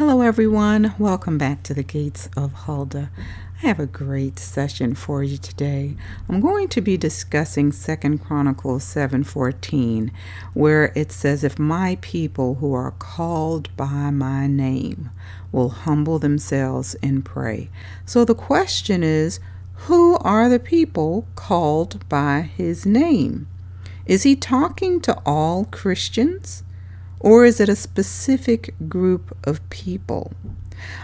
Hello, everyone. Welcome back to the Gates of Huldah. I have a great session for you today. I'm going to be discussing Second Chronicles 7:14, where it says, "If my people who are called by my name will humble themselves and pray." So the question is, who are the people called by his name? Is he talking to all Christians? Or is it a specific group of people?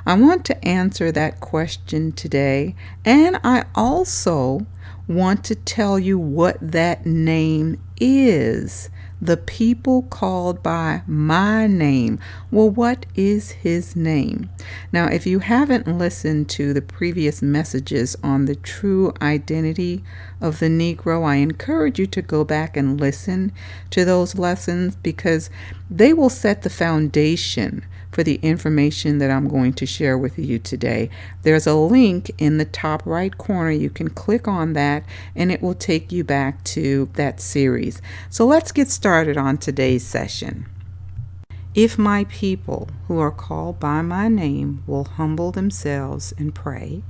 I want to answer that question today, and I also want to tell you what that name is. The people called by my name. Well, what is his name? Now, if you haven't listened to the previous messages on the true identity of the Negro, I encourage you to go back and listen to those lessons because they will set the foundation for the information that I'm going to share with you today. There's a link in the top right corner. You can click on that and it will take you back to that series. So let's get started on today's session. If my people who are called by my name will humble themselves and pray,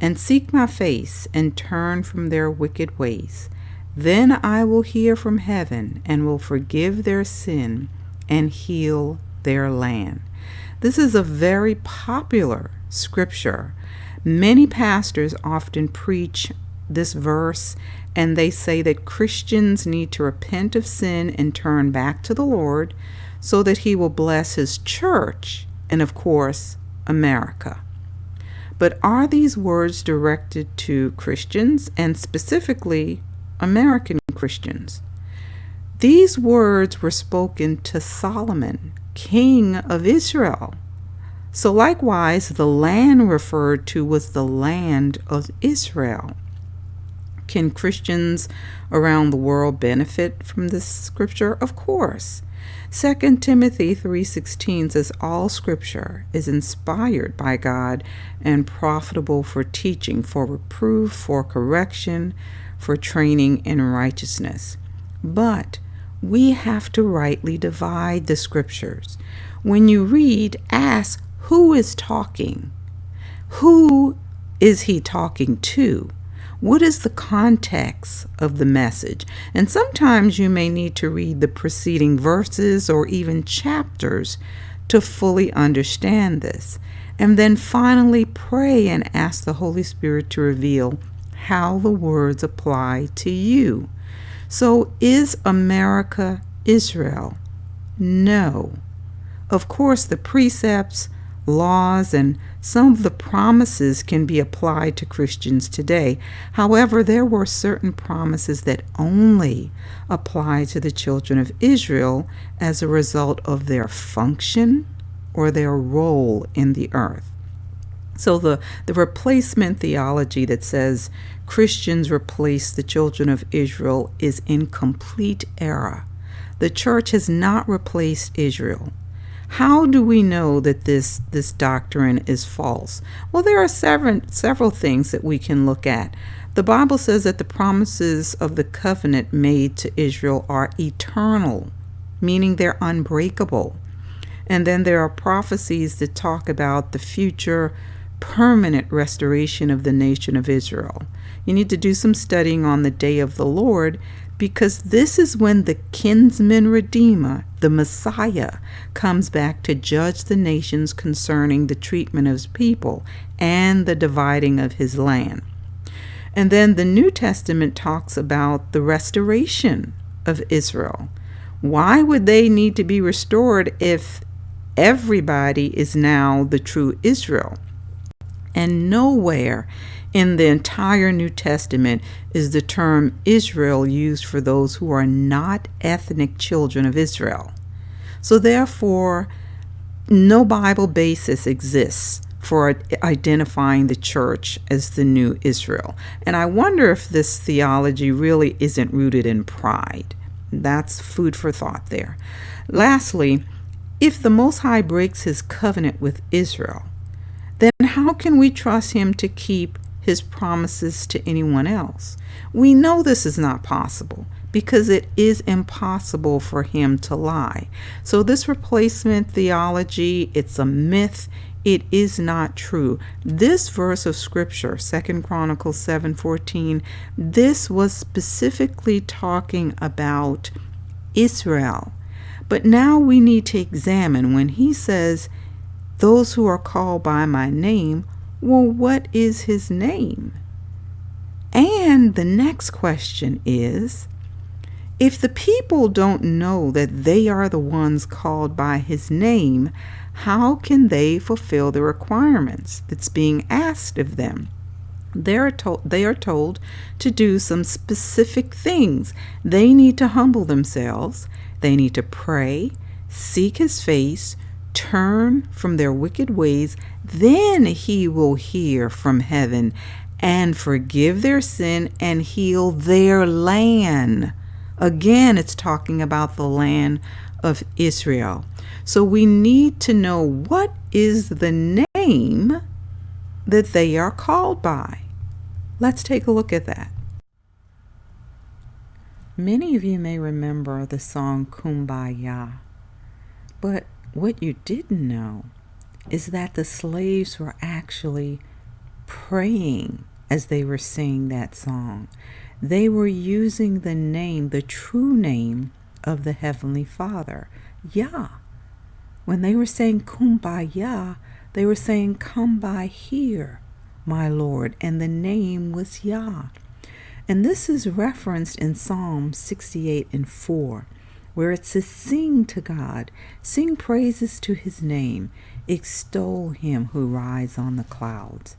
and seek my face and turn from their wicked ways, then I will hear from heaven and will forgive their sin and heal their land. This is a very popular scripture. Many pastors often preach this verse and they say that Christians need to repent of sin and turn back to the Lord so that He will bless His church and, of course, America. But are these words directed to Christians and specifically American Christians? These words were spoken to Solomon, king of Israel. So, likewise, the land referred to was the land of Israel. Can Christians around the world benefit from this scripture? Of course. 2 Timothy 3:16 says all scripture is inspired by God and profitable for teaching, for reproof, for correction, for training in righteousness. But we have to rightly divide the scriptures. When you read, ask who is talking? Who is he talking to? What is the context of the message? And sometimes you may need to read the preceding verses or even chapters to fully understand this. And then finally pray and ask the Holy Spirit to reveal how the words apply to you. So, is America Israel? No. Of course, the precepts, laws, and some of the promises can be applied to Christians today. However, there were certain promises that only apply to the children of Israel as a result of their function or their role in the earth. So the, the replacement theology that says Christians replace the children of Israel is in complete error. The church has not replaced Israel. How do we know that this, this doctrine is false? Well, there are several, several things that we can look at. The Bible says that the promises of the covenant made to Israel are eternal, meaning they're unbreakable. And then there are prophecies that talk about the future permanent restoration of the nation of Israel. You need to do some studying on the day of the Lord because this is when the kinsman redeemer, the Messiah, comes back to judge the nations concerning the treatment of his people and the dividing of his land. And then the New Testament talks about the restoration of Israel. Why would they need to be restored if everybody is now the true Israel? And nowhere in the entire New Testament is the term Israel used for those who are not ethnic children of Israel. So, therefore, no Bible basis exists for identifying the church as the new Israel. And I wonder if this theology really isn't rooted in pride. That's food for thought there. Lastly, if the Most High breaks his covenant with Israel, then how can we trust him to keep his promises to anyone else? We know this is not possible because it is impossible for him to lie. So this replacement theology, it's a myth. It is not true. This verse of scripture, Second Chronicles 7:14, this was specifically talking about Israel. But now we need to examine when he says, Those who are called by my name, well, what is his name? And the next question is if the people don't know that they are the ones called by his name, how can they fulfill the requirements that's being asked of them? They're told, they are told to do some specific things. They need to humble themselves, they need to pray, seek his face, turn from their wicked ways, then he will hear from heaven and forgive their sin and heal their land. Again, it's talking about the land of Israel. So we need to know what is the name that they are called by. Let's take a look at that. Many of you may remember the song Kumbaya, but what you didn't know is that the slaves were actually praying as they were singing that song they were using the name, the true name of the Heavenly Father, Yah. When they were saying Kumbaya, they were saying, Come by here, my Lord, and the name was Yah. And this is referenced in Psalm 68 and 4, where it says, Sing to God, sing praises to his name, extol him who rides on the clouds.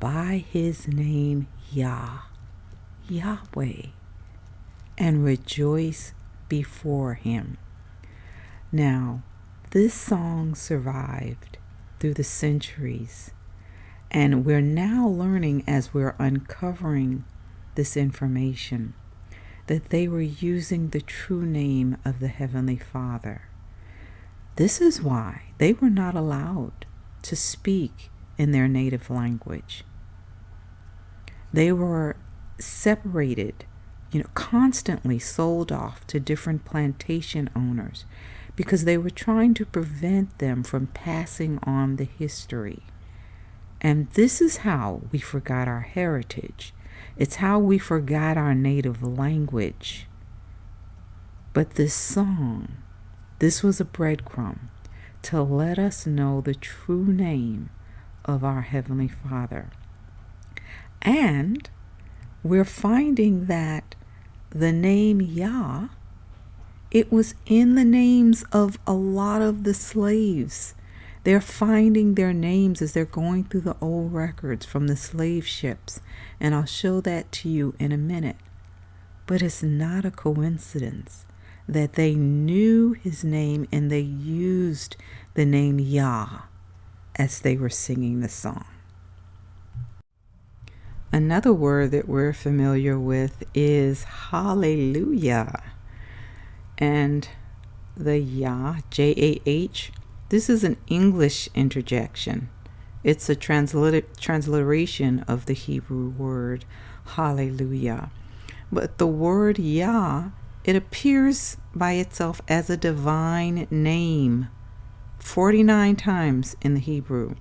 By his name, Yah. Yahweh and rejoice before him. Now, this song survived through the centuries, and we're now learning as we're uncovering this information that they were using the true name of the Heavenly Father. This is why they were not allowed to speak in their native language. They were separated, you know, constantly sold off to different plantation owners because they were trying to prevent them from passing on the history. And this is how we forgot our heritage. It's how we forgot our native language. But this song, this was a breadcrumb to let us know the true name of our Heavenly Father. And we're finding that the name Yah, it was in the names of a lot of the slaves. They're finding their names as they're going through the old records from the slave ships, and I'll show that to you in a minute. But it's not a coincidence that they knew his name and they used the name Yah as they were singing the song. Another word that we're familiar with is hallelujah. And the Yah, J A H, this is an English interjection. It's a transliteration of the Hebrew word hallelujah. But the word Yah, it appears by itself as a divine name 49 times in the Hebrew.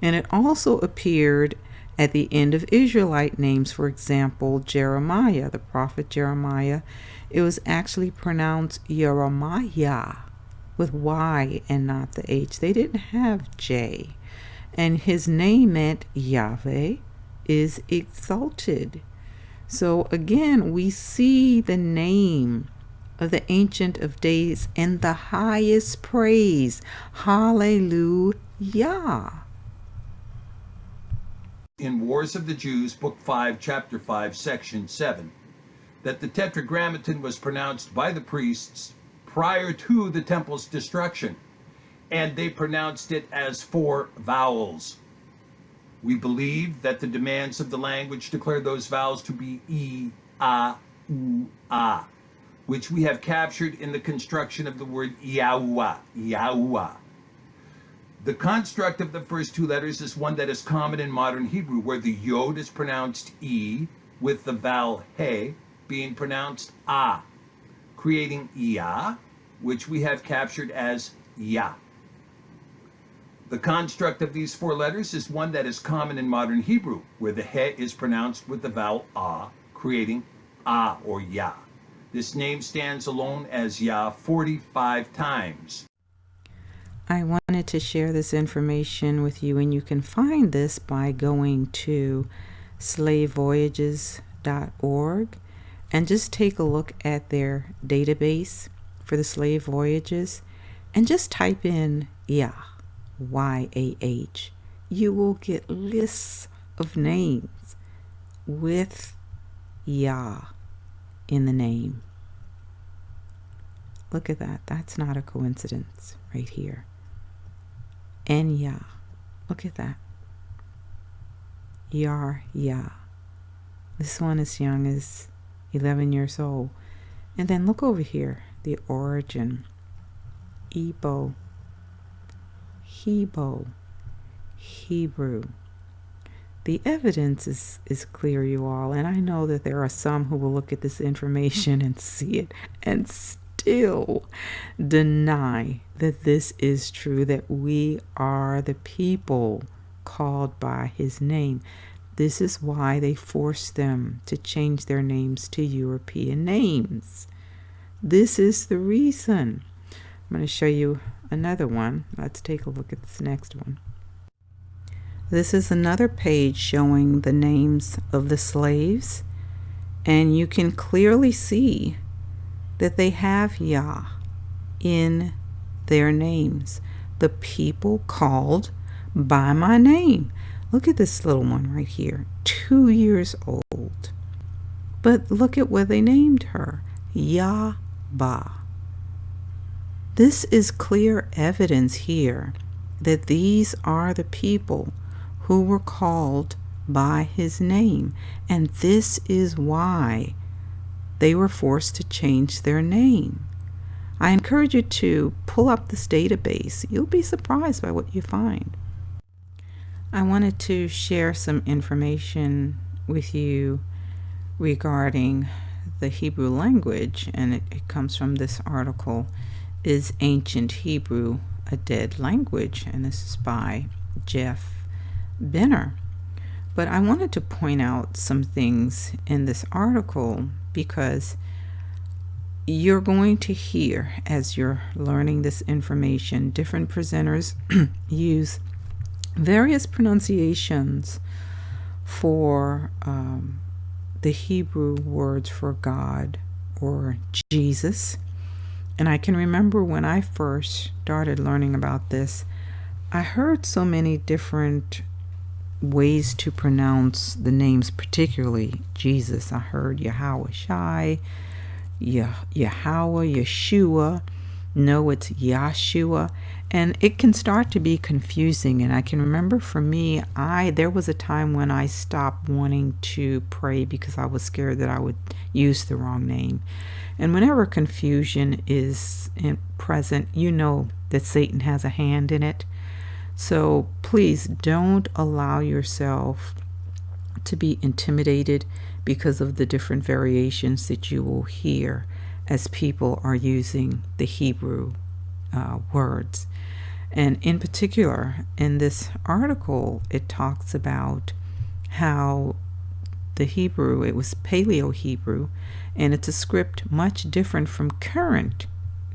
And it also appeared at the end of Israelite names, for example, Jeremiah, the prophet Jeremiah, it was actually pronounced Jeremiah with Y and not the H. They didn't have J. And his name meant Yahweh is exalted. So again, we see the name of the Ancient of Days in the highest praise. Hallelujah in Wars of the Jews, Book 5, Chapter 5, Section 7, that the Tetragrammaton was pronounced by the priests prior to the temple's destruction, and they pronounced it as four vowels. We believe that the demands of the language declare those vowels to be E, A, U, A, which we have captured in the construction of the word Yahweh, Yahweh. The construct of the first two letters is one that is common in modern Hebrew, where the yod is pronounced e, with the vowel he being pronounced a. creating Ya, which we have captured as Ya. The construct of these four letters is one that is common in modern Hebrew, where the he is pronounced with the vowel a, creating a or ya. This name stands alone as ya 45 times. I wanted to share this information with you, and you can find this by going to slavevoyages.org and just take a look at their database for the slave voyages and just type in Yah, Y A H. You will get lists of names with Yah in the name. Look at that. That's not a coincidence right here. And Yah. Look at that. Yar Yah. This one is young as 11 years old. And then look over here, the origin. Ebo, Hebo, Hebrew. The evidence is, is clear, you all, and I know that there are some who will look at this information and see it and still deny that this is true, that we are the people called by his name. This is why they forced them to change their names to European names. This is the reason. I'm going to show you another one. Let's take a look at this next one. This is another page showing the names of the slaves, and you can clearly see that they have Yah in their names. The people called by my name. Look at this little one right here, two years old. But look at what they named her Yahba. This is clear evidence here that these are the people who were called by his name, and this is why they were forced to change their name. I encourage you to pull up this database. You'll be surprised by what you find. I wanted to share some information with you regarding the Hebrew language, and it, it, comes from this article Is Ancient Hebrew a Dead Language? And this is by Jeff Benner. But I wanted to point out some things in this article because you're going to hear as you're learning this information, different presenters use various pronunciations for um, the Hebrew words for God or Jesus. And I can remember when I first started learning about this, I heard so many different ways to pronounce the names, particularly Jesus. I heard Yahweh Shai, Yah- Yahweh, Yeshua. No, it's Yahshua. And it can start to be confusing. And I can remember for me, I there was a time when I stopped wanting to pray because I was scared that I would use the wrong name. And whenever confusion is present, you know that Satan has a hand in it. So please don't allow yourself to be intimidated because of the different variations that you will hear as people are using the Hebrew uh, words. And in particular, in this article, it talks about how the Hebrew, it was Paleo Hebrew, and it's a script much different from current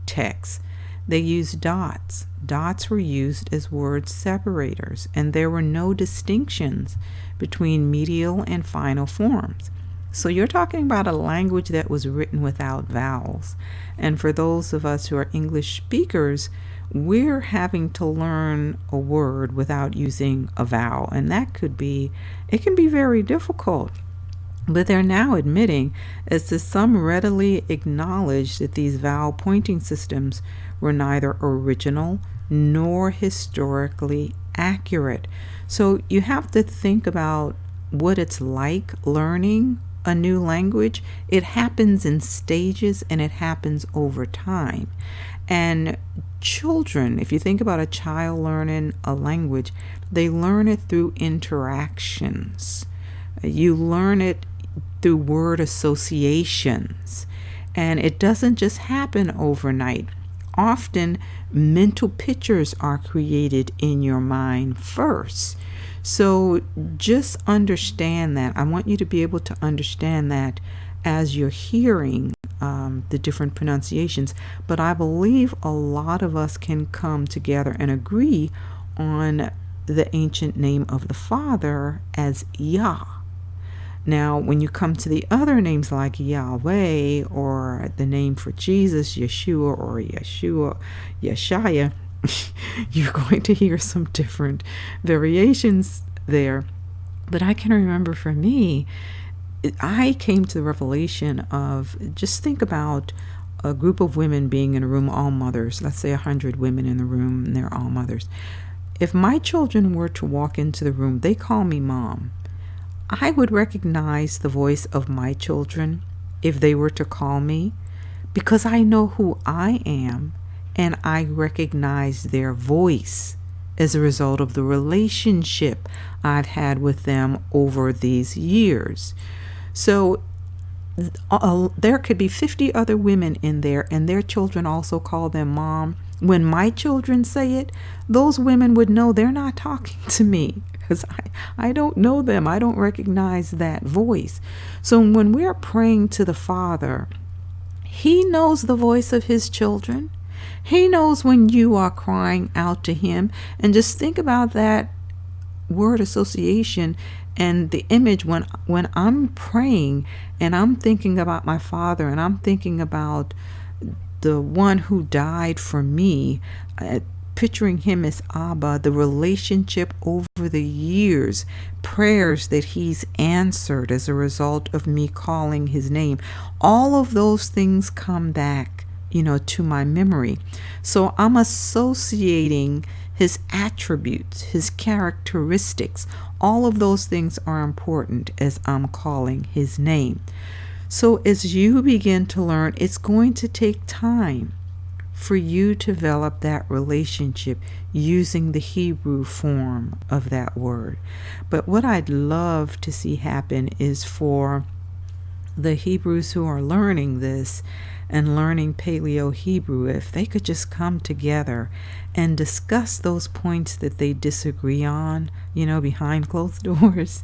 texts. They used dots. Dots were used as word separators, and there were no distinctions between medial and final forms. So you're talking about a language that was written without vowels. And for those of us who are English speakers, we're having to learn a word without using a vowel. And that could be, it can be very difficult. But they're now admitting, as the some readily acknowledge, that these vowel pointing systems were neither original nor historically accurate. So you have to think about what it's like learning a new language. It happens in stages and it happens over time. And children, if you think about a child learning a language, they learn it through interactions. You learn it through word associations. And it doesn't just happen overnight. Often, mental pictures are created in your mind first. So just understand that. I want you to be able to understand that as you're hearing um, the different pronunciations. But I believe a lot of us can come together and agree on the ancient name of the Father as Yah. Now, when you come to the other names like Yahweh or the name for Jesus, Yeshua or Yeshua, Yeshaya, you're going to hear some different variations there. But I can remember for me, I came to the revelation of just think about a group of women being in a room, all mothers. Let's say a hundred women in the room, and they're all mothers. If my children were to walk into the room, they call me mom. I would recognize the voice of my children if they were to call me because I know who I am and I recognize their voice as a result of the relationship I've had with them over these years. So uh, there could be 50 other women in there, and their children also call them mom. When my children say it, those women would know they're not talking to me because I, I don't know them. I don't recognize that voice. So when we're praying to the Father, He knows the voice of His children. He knows when you are crying out to Him. And just think about that word association and the image when when I'm praying and I'm thinking about my father and I'm thinking about the one who died for me uh, picturing him as Abba, the relationship over the years, prayers that he's answered as a result of me calling his name. All of those things come back, you know, to my memory. So I'm associating his attributes, his characteristics. All of those things are important as I'm calling his name. So as you begin to learn, it's going to take time for you to develop that relationship using the Hebrew form of that word. But what I'd love to see happen is for the Hebrews who are learning this and learning Paleo Hebrew, if they could just come together and discuss those points that they disagree on, you know, behind closed doors.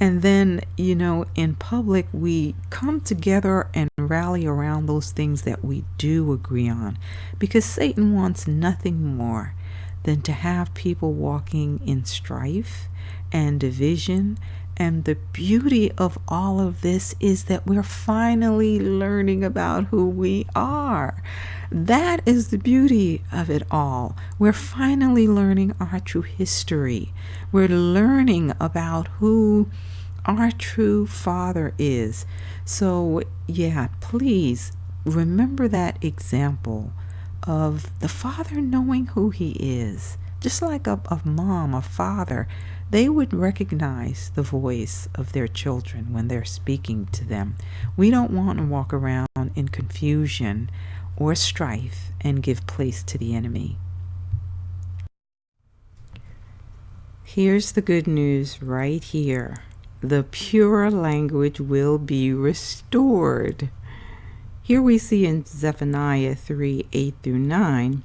And then, you know, in public, we come together and rally around those things that we do agree on. Because Satan wants nothing more than to have people walking in strife and division and the beauty of all of this is that we're finally learning about who we are. That is the beauty of it all. We're finally learning our true history. We're learning about who our true Father is. So, yeah, please remember that example of the Father knowing who He is. Just like a, a mom, a father they would recognize the voice of their children when they're speaking to them. We don't want to walk around in confusion or strife and give place to the enemy. Here's the good news right here. The pure language will be restored. Here we see in Zephaniah 3 8 through 9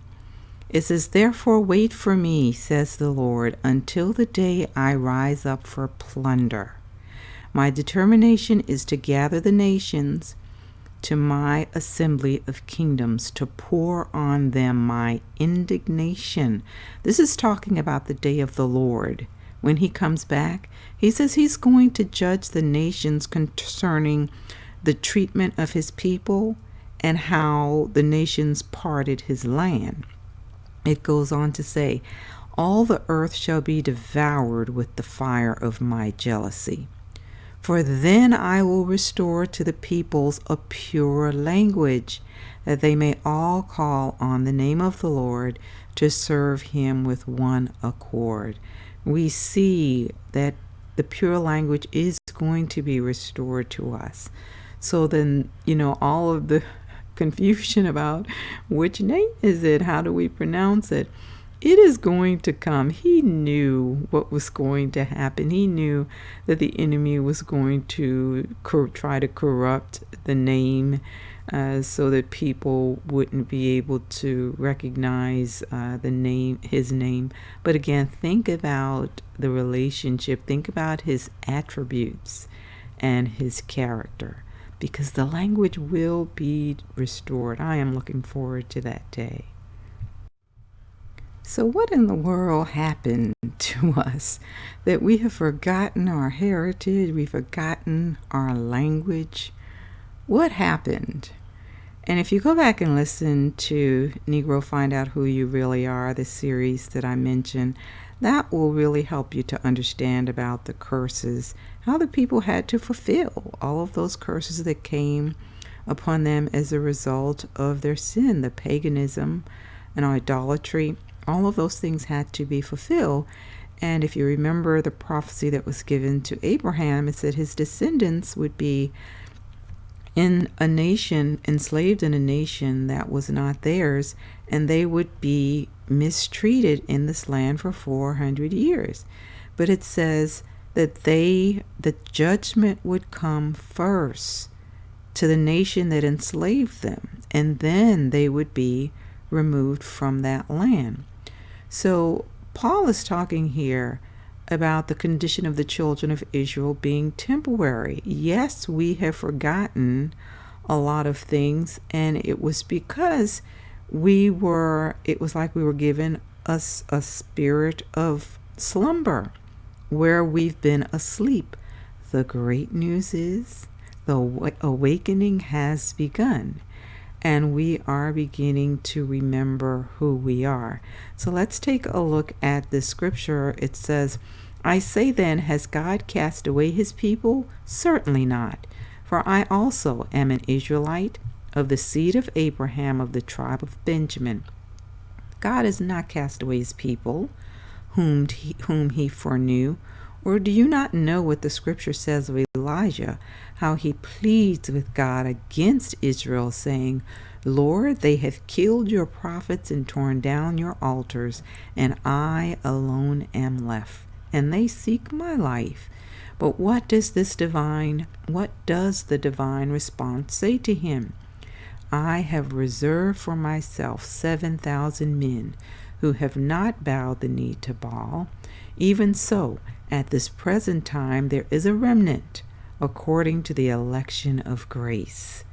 it says, Therefore wait for me, says the Lord, until the day I rise up for plunder. My determination is to gather the nations to my assembly of kingdoms, to pour on them my indignation. This is talking about the day of the Lord. When he comes back, he says he's going to judge the nations concerning the treatment of his people and how the nations parted his land. It goes on to say, All the earth shall be devoured with the fire of my jealousy. For then I will restore to the peoples a pure language, that they may all call on the name of the Lord to serve him with one accord. We see that the pure language is going to be restored to us. So then, you know, all of the confusion about which name is it? How do we pronounce it? It is going to come. He knew what was going to happen. He knew that the enemy was going to try to corrupt the name uh, so that people wouldn't be able to recognize uh, the name, his name. But again, think about the relationship, think about his attributes and his character, because the language will be restored. I am looking forward to that day. So, what in the world happened to us that we have forgotten our heritage, we've forgotten our language? What happened? And if you go back and listen to Negro Find Out Who You Really Are, the series that I mentioned, that will really help you to understand about the curses, how the people had to fulfill all of those curses that came upon them as a result of their sin, the paganism and idolatry. All of those things had to be fulfilled. And if you remember the prophecy that was given to Abraham, it said his descendants would be in a nation, enslaved in a nation that was not theirs, and they would be mistreated in this land for 400 years. But it says that they, the judgment would come first to the nation that enslaved them, and then they would be removed from that land. So Paul is talking here about the condition of the children of Israel being temporary. Yes, we have forgotten a lot of things, and it was because we were, it was like we were given us a spirit of slumber where we've been asleep. The great news is the awakening has begun and we are beginning to remember who we are. So let's take a look at the scripture. It says, I say then, has God cast away his people? Certainly not. For I also am an Israelite of the seed of Abraham of the tribe of Benjamin. God has not cast away his people, whom he, whom he foreknew. Or do you not know what the scripture says of Elijah, how he pleads with God against Israel, saying, Lord, they have killed your prophets and torn down your altars, and I alone am left and they seek my life. But what does this divine, what does the divine response say to him? I have reserved for myself 7,000 men who have not bowed the knee to Baal. Even so, at this present time there is a remnant according to the election of grace.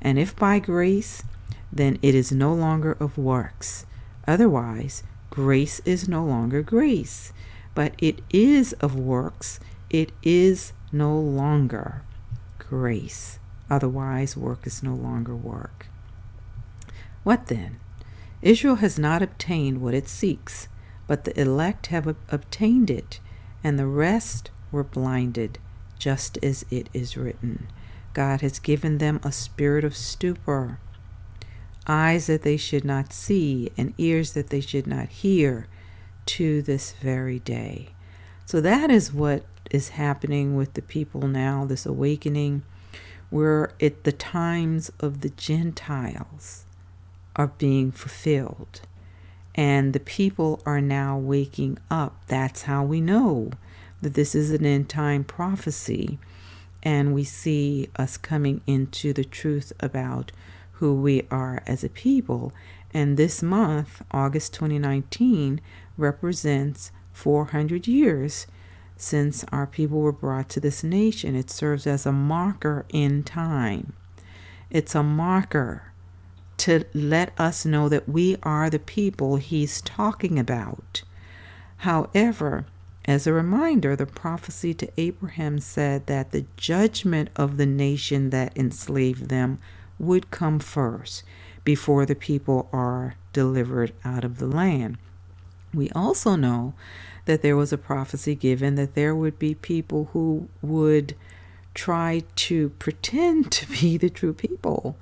And if by grace, then it is no longer of works. Otherwise, grace is no longer grace but it is of works, it is no longer grace. Otherwise, work is no longer work. What then? Israel has not obtained what it seeks, but the elect have obtained it, and the rest were blinded, just as it is written. God has given them a spirit of stupor, eyes that they should not see, and ears that they should not hear, to this very day. So that is what is happening with the people now, this awakening. Where at the times of the Gentiles are being fulfilled. And the people are now waking up. That's how we know that this is an end time prophecy. And we see us coming into the truth about who we are as a people. And this month, August 2019, represents 400 years since our people were brought to this nation. It serves as a marker in time. It's a marker to let us know that we are the people he's talking about. However, as a reminder, the prophecy to Abraham said that the judgment of the nation that enslaved them would come first before the people are delivered out of the land. We also know that there was a prophecy given that there would be people who would try to pretend to be the true people.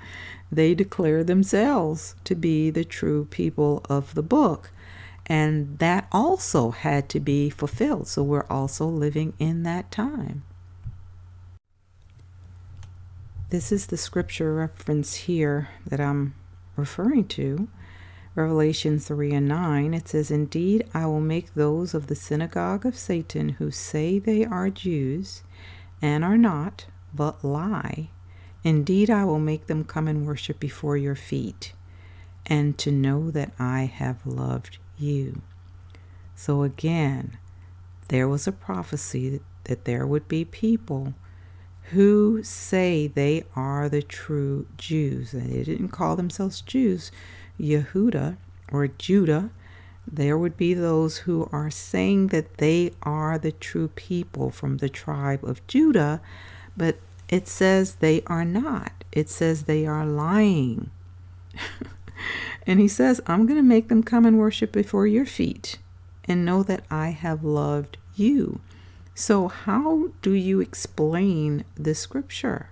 They declare themselves to be the true people of the book. And that also had to be fulfilled. So we're also living in that time. This is the scripture reference here that I'm referring to. Revelation 3 and 9, it says, Indeed, I will make those of the synagogue of Satan who say they are Jews and are not, but lie, Indeed, I will make them come and worship before your feet, and to know that I have loved you. So again, there was a prophecy that there would be people who say they are the true Jews. They didn't call themselves Jews, Yehuda or Judah. There would be those who are saying that they are the true people from the tribe of Judah, but it says they are not. It says they are lying. and he says, I'm going to make them come and worship before your feet and know that I have loved you. So, how do you explain this scripture?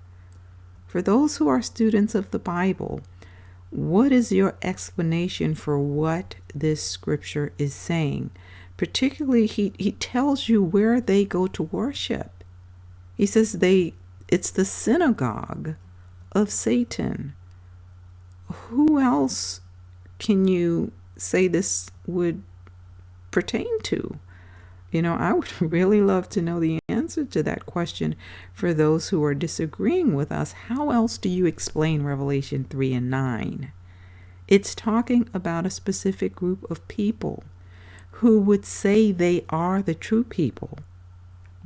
For those who are students of the Bible, what is your explanation for what this scripture is saying? Particularly, he, he tells you where they go to worship. He says they it's the synagogue of Satan. Who else can you say this would pertain to? You know, I would really love to know the answer to that question for those who are disagreeing with us. How else do you explain Revelation 3 and 9? It's talking about a specific group of people who would say they are the true people,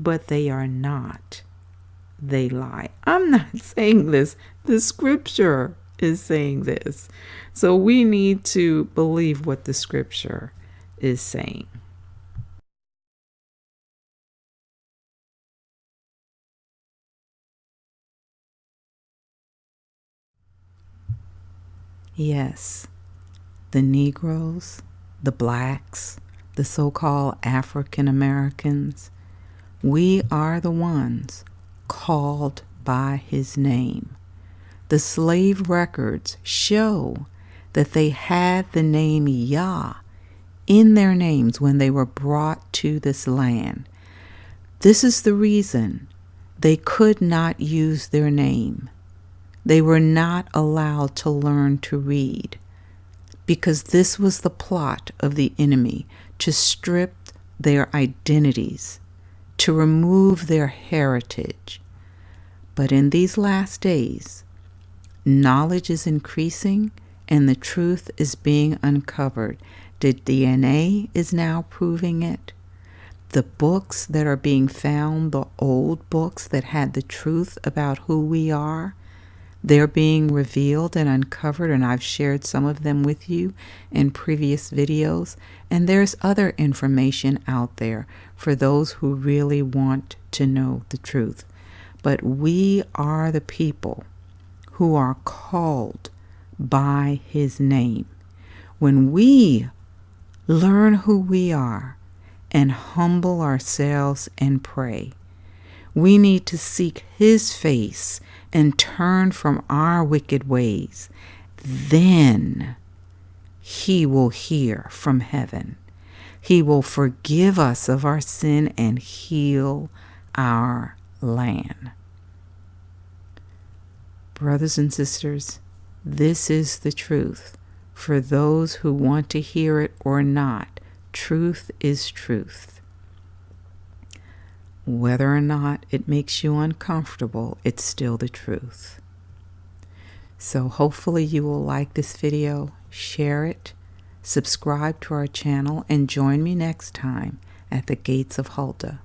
but they are not. They lie. I'm not saying this. The scripture is saying this. So we need to believe what the scripture is saying. Yes, the Negroes, the blacks, the so called African Americans, we are the ones called by his name. The slave records show that they had the name Yah in their names when they were brought to this land. This is the reason they could not use their name. They were not allowed to learn to read because this was the plot of the enemy to strip their identities, to remove their heritage. But in these last days, knowledge is increasing and the truth is being uncovered. The DNA is now proving it. The books that are being found, the old books that had the truth about who we are, they're being revealed and uncovered, and I've shared some of them with you in previous videos. And there's other information out there for those who really want to know the truth. But we are the people who are called by his name. When we learn who we are and humble ourselves and pray, we need to seek his face and turn from our wicked ways, then he will hear from heaven. He will forgive us of our sin and heal our land. Brothers and sisters, this is the truth. For those who want to hear it or not, truth is truth. Whether or not it makes you uncomfortable, it's still the truth. So hopefully you will like this video, share it, subscribe to our channel, and join me next time at the Gates of Huldah,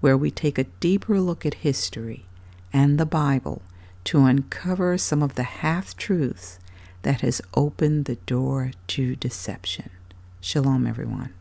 where we take a deeper look at history and the Bible to uncover some of the half-truths that has opened the door to deception. Shalom, everyone.